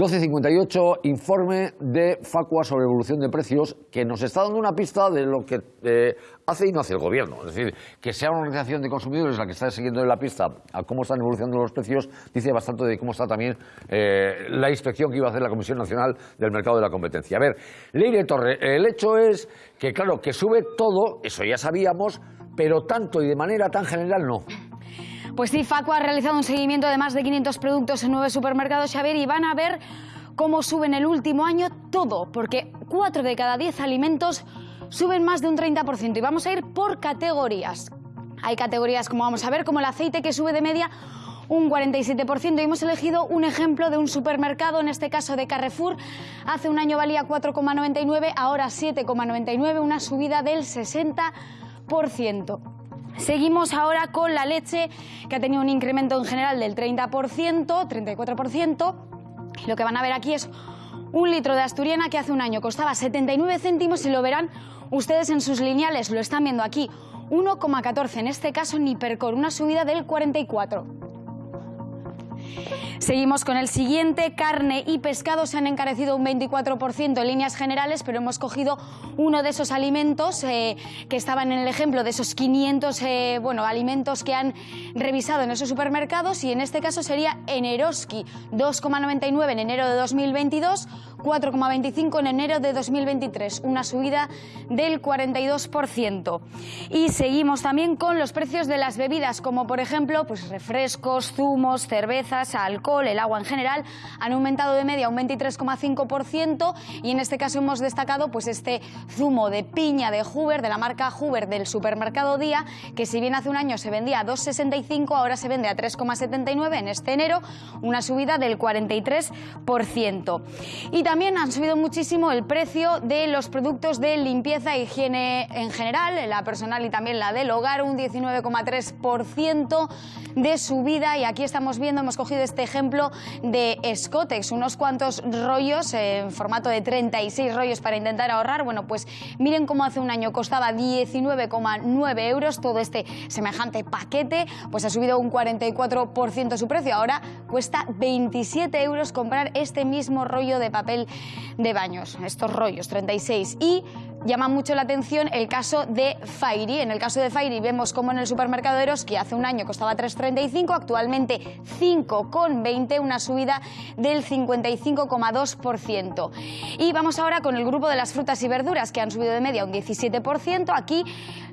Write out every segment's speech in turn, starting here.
12.58, informe de Facua sobre evolución de precios, que nos está dando una pista de lo que eh, hace y no hace el gobierno. Es decir, que sea una organización de consumidores la que está siguiendo la pista a cómo están evolucionando los precios, dice bastante de cómo está también eh, la inspección que iba a hacer la Comisión Nacional del Mercado de la Competencia. A ver, Leire Torre, el hecho es que, claro, que sube todo, eso ya sabíamos, pero tanto y de manera tan general no. Pues sí, Facua ha realizado un seguimiento de más de 500 productos en nueve supermercados, Xavier, y van a ver cómo sube en el último año todo, porque 4 de cada 10 alimentos suben más de un 30%. Y vamos a ir por categorías. Hay categorías, como vamos a ver, como el aceite que sube de media un 47%. Y hemos elegido un ejemplo de un supermercado, en este caso de Carrefour. Hace un año valía 4,99, ahora 7,99, una subida del 60%. Seguimos ahora con la leche, que ha tenido un incremento en general del 30%, 34%. Lo que van a ver aquí es un litro de asturiana que hace un año costaba 79 céntimos y lo verán ustedes en sus lineales, lo están viendo aquí, 1,14, en este caso ni Nipercor, una subida del 44%. Seguimos con el siguiente. Carne y pescado se han encarecido un 24% en líneas generales, pero hemos cogido uno de esos alimentos eh, que estaban en el ejemplo de esos 500 eh, bueno, alimentos que han revisado en esos supermercados y en este caso sería Eneroski, 2,99 en enero de 2022, 4,25 en enero de 2023, una subida del 42%. Y seguimos también con los precios de las bebidas, como por ejemplo pues refrescos, zumos, cervezas, alcohol, el agua en general, han aumentado de media un 23,5% y en este caso hemos destacado pues este zumo de piña de Hoover, de la marca Hoover del supermercado Día, que si bien hace un año se vendía a 2,65, ahora se vende a 3,79 en este enero, una subida del 43%. Y también han subido muchísimo el precio de los productos de limpieza e higiene en general, la personal y también la del hogar, un 19,3% de subida. Y aquí estamos viendo, hemos cogido este ejemplo de Scotex, unos cuantos rollos en formato de 36 rollos para intentar ahorrar. Bueno, pues miren cómo hace un año costaba 19,9 euros todo este semejante paquete, pues ha subido un 44% su precio. Ahora cuesta 27 euros comprar este mismo rollo de papel de baños, estos rollos, 36. Y llama mucho la atención el caso de Fairy. En el caso de Fairy vemos como en el supermercado de Eroski hace un año costaba 3,35, actualmente 5,20, una subida del 55,2%. Y vamos ahora con el grupo de las frutas y verduras que han subido de media un 17%. Aquí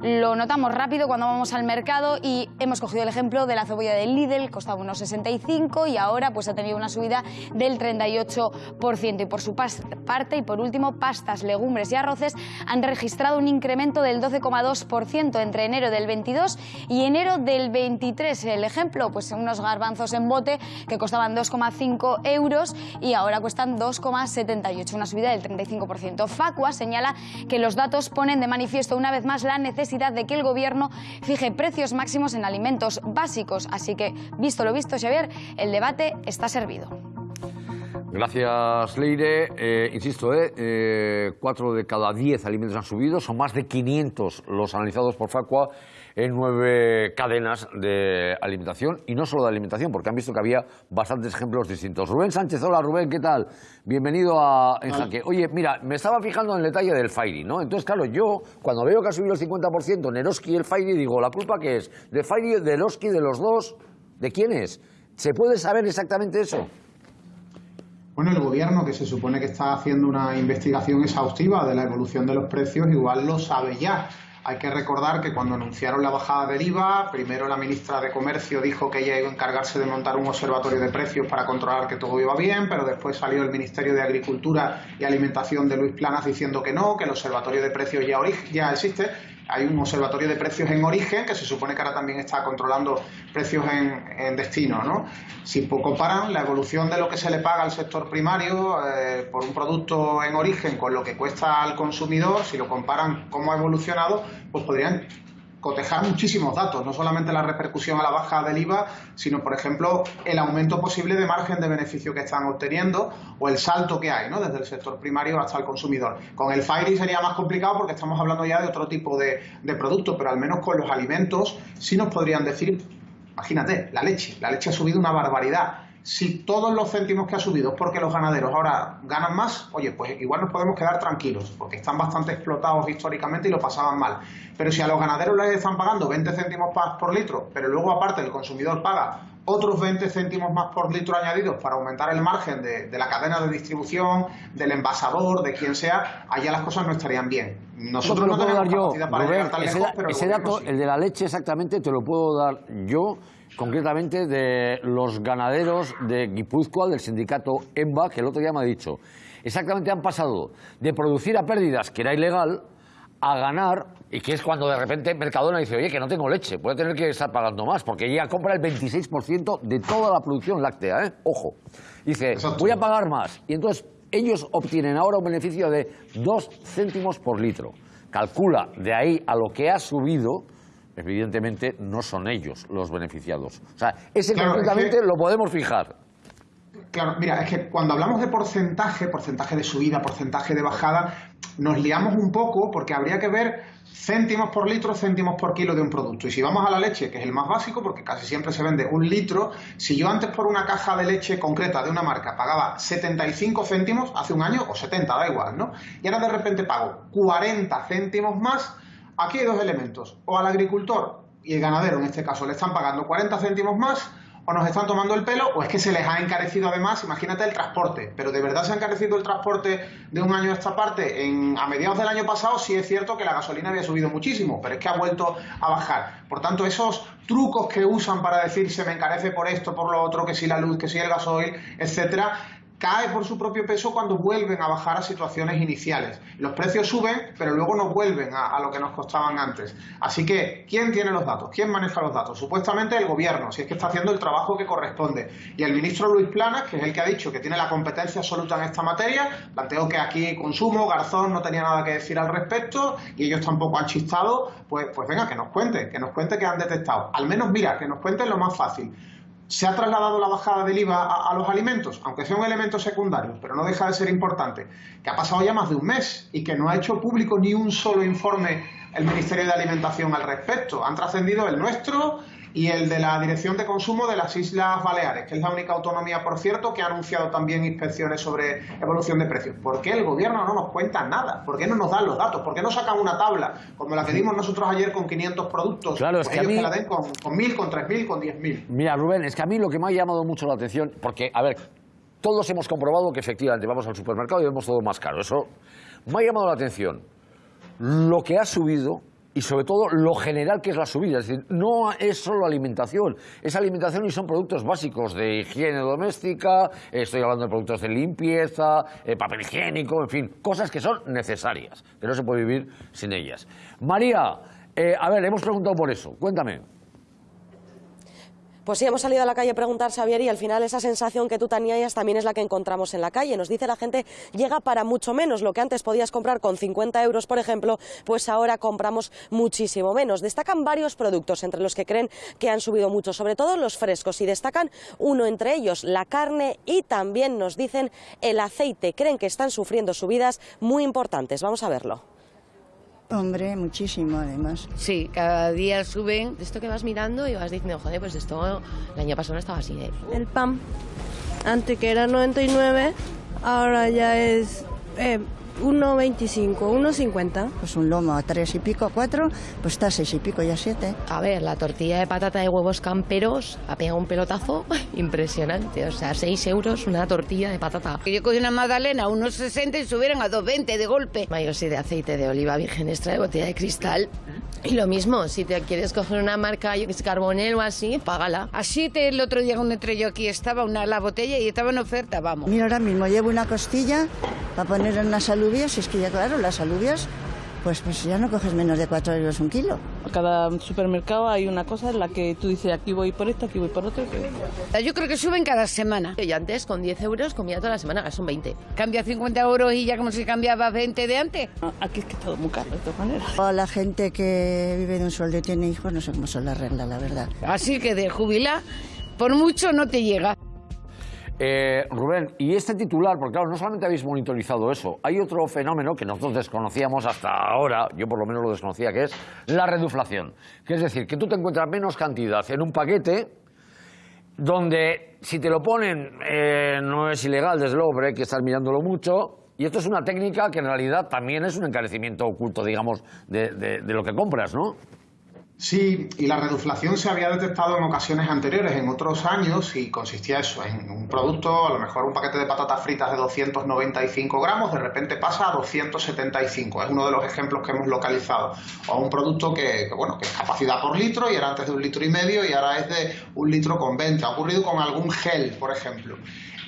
lo notamos rápido cuando vamos al mercado y hemos cogido el ejemplo de la cebolla de Lidl, costaba unos 65 y ahora pues ha tenido una subida del 38%. Y por su parte, y por último, pastas, legumbres y arroces han registrado un incremento del 12,2% entre enero del 22 y enero del 23. El ejemplo, pues unos garbanzos en bote que costaban 2,5 euros y ahora cuestan 2,78, una subida del 35%. Facua señala que los datos ponen de manifiesto una vez más la necesidad de que el Gobierno fije precios máximos en alimentos básicos. Así que, visto lo visto, Xavier, el debate está servido. Gracias, Leire. Eh, insisto, eh, eh, cuatro de cada diez alimentos han subido, son más de 500 los analizados por Facua en nueve cadenas de alimentación, y no solo de alimentación, porque han visto que había bastantes ejemplos distintos. Rubén Sánchez, hola Rubén, ¿qué tal? Bienvenido a En Jaque. Oye, mira, me estaba fijando en el detalle del Fairy, ¿no? Entonces, claro, yo cuando veo que ha subido el 50% Neroski y el Fairy, digo, ¿la culpa qué es? ¿De Fairy, de Eroski, de los dos? ¿De quién es? ¿Se puede saber exactamente eso? Bueno, el gobierno, que se supone que está haciendo una investigación exhaustiva de la evolución de los precios, igual lo sabe ya. Hay que recordar que cuando anunciaron la bajada del IVA, primero la ministra de Comercio dijo que ella iba a encargarse de montar un observatorio de precios para controlar que todo iba bien, pero después salió el Ministerio de Agricultura y Alimentación de Luis Planas diciendo que no, que el observatorio de precios ya, ya existe hay un observatorio de precios en origen que se supone que ahora también está controlando precios en, destino. ¿no? Si comparan la evolución de lo que se le paga al sector primario eh, por un producto en origen con lo que cuesta al consumidor, si lo comparan cómo ha evolucionado, pues podrían cotejar muchísimos datos, no solamente la repercusión a la baja del IVA, sino, por ejemplo, el aumento posible de margen de beneficio que están obteniendo o el salto que hay, ¿no? desde el sector primario hasta el consumidor. Con el FIRI sería más complicado porque estamos hablando ya de otro tipo de, de productos, pero al menos con los alimentos sí nos podrían decir, imagínate, la leche, la leche ha subido una barbaridad si todos los céntimos que ha subido es porque los ganaderos ahora ganan más, oye, pues igual nos podemos quedar tranquilos, porque están bastante explotados históricamente y lo pasaban mal. Pero si a los ganaderos les están pagando 20 céntimos por litro, pero luego aparte el consumidor paga otros 20 céntimos más por litro añadidos para aumentar el margen de, la cadena de distribución, del envasador, de quien sea, allá las cosas no estarían bien. Nosotros no, tenemos capacidad para llegar tan lejos, pero ese dato, el de la leche exactamente, te lo puedo dar yo concretamente de los ganaderos de Guipúzcoa, del sindicato EMBA, que el otro día me ha dicho, exactamente han pasado de producir a pérdidas, que era ilegal, a ganar, y que es cuando de repente Mercadona dice, oye, que no tengo leche, puede tener que estar pagando más, porque ella compra el 26% de toda la producción láctea, ¿eh? Ojo. Dice, voy a pagar más. Y entonces ellos obtienen ahora un beneficio de 2 céntimos por litro. Calcula de ahí a lo que ha subido evidentemente no son ellos los beneficiados. O sea, ese concretamente lo podemos fijar. Claro, mira, es que cuando hablamos de porcentaje, porcentaje de subida, porcentaje de bajada, nos liamos un poco porque habría que ver céntimos por litro, céntimos por kilo de un producto. Y si vamos a la leche, que es el más básico, porque casi siempre se vende un litro, si yo antes por una caja de leche concreta de una marca pagaba 75 céntimos hace un año, o 70, da igual, ¿no? Y ahora de repente pago 40 céntimos más, Aquí hay dos elementos. O al agricultor y el ganadero, en este caso, le están pagando 40 céntimos más, o nos están tomando el pelo, o es que se les ha encarecido además, imagínate el transporte. Pero de verdad se ha encarecido el transporte de un año a esta parte. En, a mediados del año pasado sí es cierto que la gasolina había subido muchísimo, pero es que ha vuelto a bajar. Por tanto, esos trucos que usan para decir se me encarece por esto, por lo otro, que si la luz, que si el gasoil, etcétera, cae por su propio peso cuando vuelven a bajar a situaciones iniciales. Los precios suben, pero luego no vuelven a, lo que nos costaban antes. Así que, ¿quién tiene los datos? ¿Quién maneja los datos? Supuestamente el gobierno, si es que está haciendo el trabajo que corresponde. Y el ministro Luis Planas, que es el que ha dicho que tiene la competencia absoluta en esta materia, planteó que aquí consumo, Garzón no tenía nada que decir al respecto y ellos tampoco han chistado, pues, pues venga, que nos cuente, que nos cuente que han detectado. Al menos mira, que nos cuenten lo más fácil se ha trasladado la bajada del IVA a, los alimentos, aunque sea un elemento secundario, pero no deja de ser importante, que ha pasado ya más de un mes y que no ha hecho público ni un solo informe el Ministerio de Alimentación al respecto. Han trascendido el nuestro, y el de la Dirección de Consumo de las Islas Baleares, que es la única autonomía, por cierto, que ha anunciado también inspecciones sobre evolución de precios. ¿Por qué el gobierno no nos cuenta nada? ¿Por qué no nos dan los datos? ¿Por qué no sacan una tabla como la que dimos nosotros ayer con 500 productos? Claro, es pues que ellos a mí... la den con, con 1.000, con 3.000, con 10.000. Mira, Rubén, es que a mí lo que me ha llamado mucho la atención, porque, a ver, todos hemos comprobado que efectivamente vamos al supermercado y vemos todo más caro. Eso me ha llamado la atención. Lo que ha subido y sobre todo lo general que es la subida. Es decir, no es solo alimentación, es alimentación y son productos básicos de higiene doméstica, estoy hablando de productos de limpieza, eh, papel higiénico, en fin, cosas que son necesarias, que no se puede vivir sin ellas. María, eh, a ver, hemos preguntado por eso, cuéntame. Pues sí, hemos salido a la calle a preguntar, Xavier, y al final esa sensación que tú tenías también es la que encontramos en la calle. Nos dice la gente, llega para mucho menos. Lo que antes podías comprar con 50 euros, por ejemplo, pues ahora compramos muchísimo menos. Destacan varios productos entre los que creen que han subido mucho, sobre todo los frescos, y destacan uno entre ellos, la carne, y también nos dicen el aceite. Creen que están sufriendo subidas muy importantes. Vamos a verlo. Hombre, muchísimo además. Sí, cada día suben. Esto que vas mirando y vas diciendo, joder, pues esto el año pasado no estaba así. ¿eh? El pan, antes que era 99, ahora ya es eh, 1,25, 1,50. Pues un lomo a tres y pico, a cuatro, pues está a seis y pico y a siete. A ver, la tortilla de patata de huevos camperos ha pegado un pelotazo impresionante. O sea, 6 euros una tortilla de patata. Yo cogí una magdalena a unos 60 y subieron a 2,20 de golpe. Yo sí de aceite de oliva virgen extra de botella de cristal. Y lo mismo, si te quieres coger una marca, yo que es Carbonel o así, págala. Así te el otro día cuando entré yo aquí estaba una la botella y estaba en oferta, vamos. Mira, ahora mismo llevo una costilla para poner en las alubias, es que ya claro, las alubias, pues, pues ya no coges menos de 4 euros un kilo. Cada supermercado hay una cosa en la que tú dices aquí voy por esto, aquí voy por otro. Yo creo que suben cada semana. Yo antes con 10 euros comía toda la semana, ahora son 20. Cambia 50 euros y ya como si cambiaba 20 de antes. Aquí es que todo muy caro de todas maneras. La gente que vive de un sueldo y tiene hijos, no sé cómo son las reglas, la verdad. Así que de jubilar, por mucho no te llega. Eh, Rubén, y este titular, porque claro, no solamente habéis monitorizado eso, hay otro fenómeno que nosotros desconocíamos hasta ahora, yo por lo menos lo desconocía, que es la reduflación. Que es decir, que tú te encuentras menos cantidad en un paquete donde si te lo ponen eh, no es ilegal, desde luego, pero que estar mirándolo mucho. Y esto es una técnica que en realidad también es un encarecimiento oculto, digamos, de, de- de lo que compras, ¿no? Sí, y la reduflación se había detectado en ocasiones anteriores, en otros años, y consistía eso, en un producto, a lo mejor un paquete de patatas fritas de 295 gramos, de repente pasa a 275. Es uno de los ejemplos que hemos localizado. O un producto que, que, bueno, que es capacidad por litro y era antes de un litro y medio y ahora es de un litro con 20. Ha ocurrido con algún gel, por ejemplo.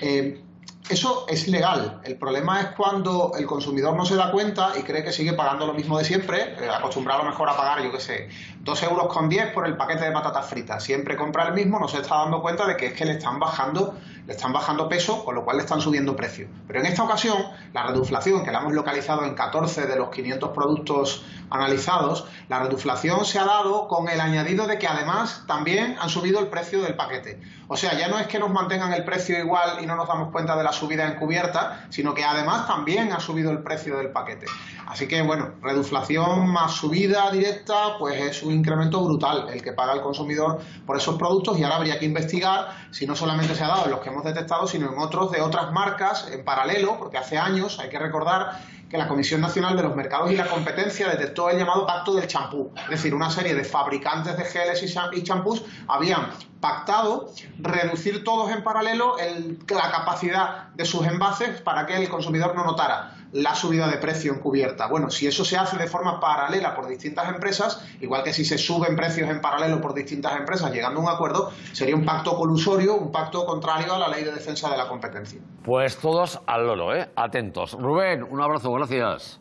Eh, eso es legal. El problema es cuando el consumidor no se da cuenta y cree que sigue pagando lo mismo de siempre, eh, acostumbrado mejor a pagar, yo qué sé, 2 euros con 10 por el paquete de patatas fritas. Siempre compra el mismo, no se está dando cuenta de que es que le están bajando, le están bajando peso, con lo cual le están subiendo precio. Pero en esta ocasión, la reduflación, que la hemos localizado en 14 de los 500 productos analizados, la reduflación se ha dado con el añadido de que además también han subido el precio del paquete. O sea, ya no es que nos mantengan el precio igual y no nos damos cuenta de la subida encubierta, sino que además también ha subido el precio del paquete. Así que, bueno, reduflación más subida directa, pues es un incremento brutal el que paga el consumidor por esos productos y ahora habría que investigar si no solamente se ha dado en los que hemos detectado, sino en otros de otras marcas en paralelo, porque hace años, hay que recordar, que la Comisión Nacional de los Mercados y la Competencia detectó el llamado pacto del champú. Es decir, una serie de fabricantes de geles y cham- y champús habían pactado reducir todos en paralelo el- la capacidad de sus envases para que el consumidor no notara la subida de precio encubierta. Bueno, si eso se hace de forma paralela por distintas empresas, igual que si se suben precios en paralelo por distintas empresas llegando a un acuerdo, sería un pacto colusorio, un pacto contrario a la ley de defensa de la competencia. Pues todos al loro, ¿eh? Atentos. Rubén, un abrazo, gracias.